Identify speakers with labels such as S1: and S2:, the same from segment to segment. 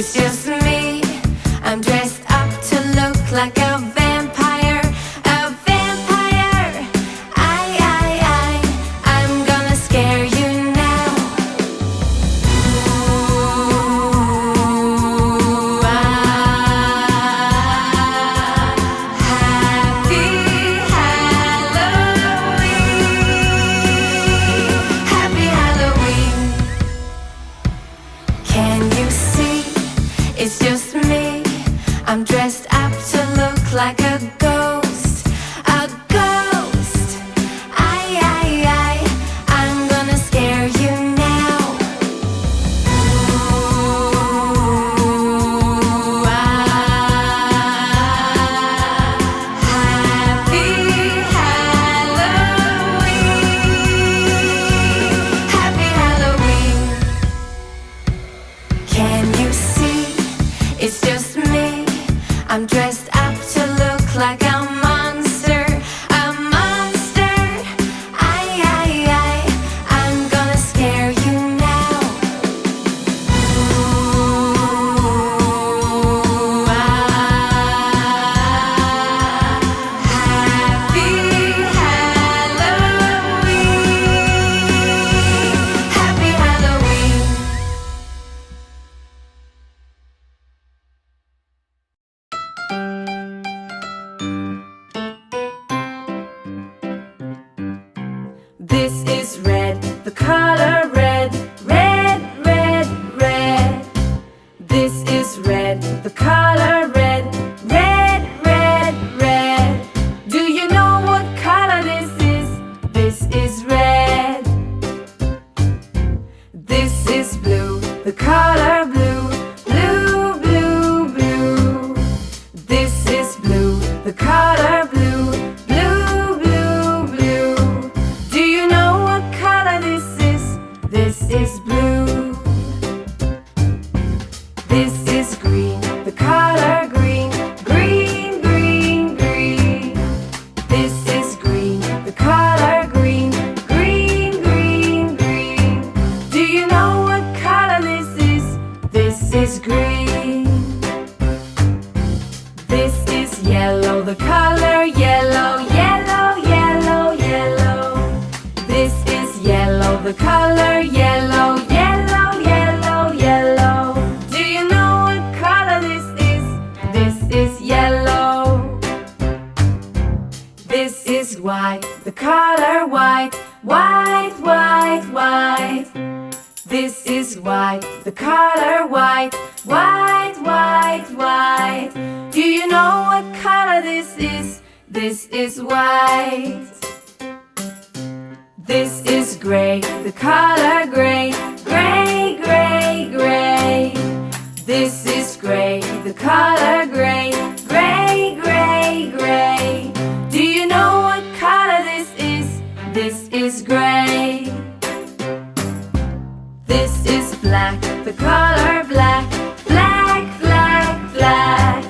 S1: It's It's just me. I'm dressed up to look like a dressed up to look like a monster. A monster. I'm gonna scare you now. Ooh,
S2: This is red, the color red, red, red, red. This is red, the color red, red, red, red. Do you know what color this is? This is red. This is blue, the color blue, is green. This is yellow, the color yellow, yellow, yellow, yellow. This is yellow, the color yellow, yellow, yellow, yellow. Do you know what color this is? This is yellow. This is white, the color white, white, white, white. This is white, the color white, white, white, white. Do you know what color this is? This is white. This is gray, the color gray, gray, gray, gray. This is gray, the color gray, gray, gray, gray. Do you know what color this is? This is gray. This is black, the color black, black, black, black.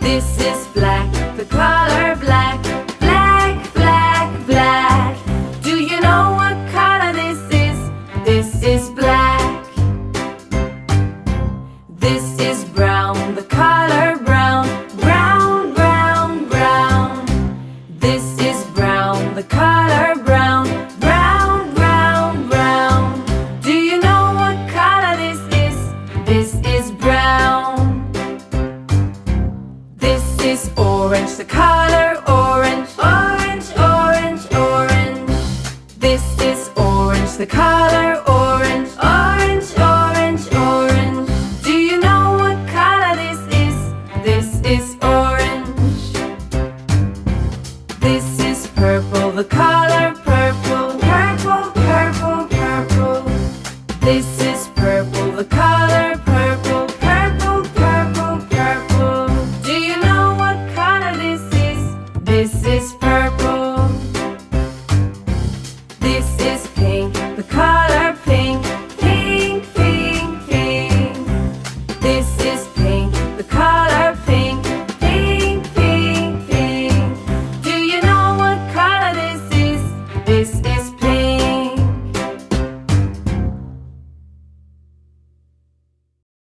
S2: This is black, the color black, black, black, black. Do you know what color this is? This is black. This is This is orange. This is purple, the color purple, purple, purple, purple. This is purple, the color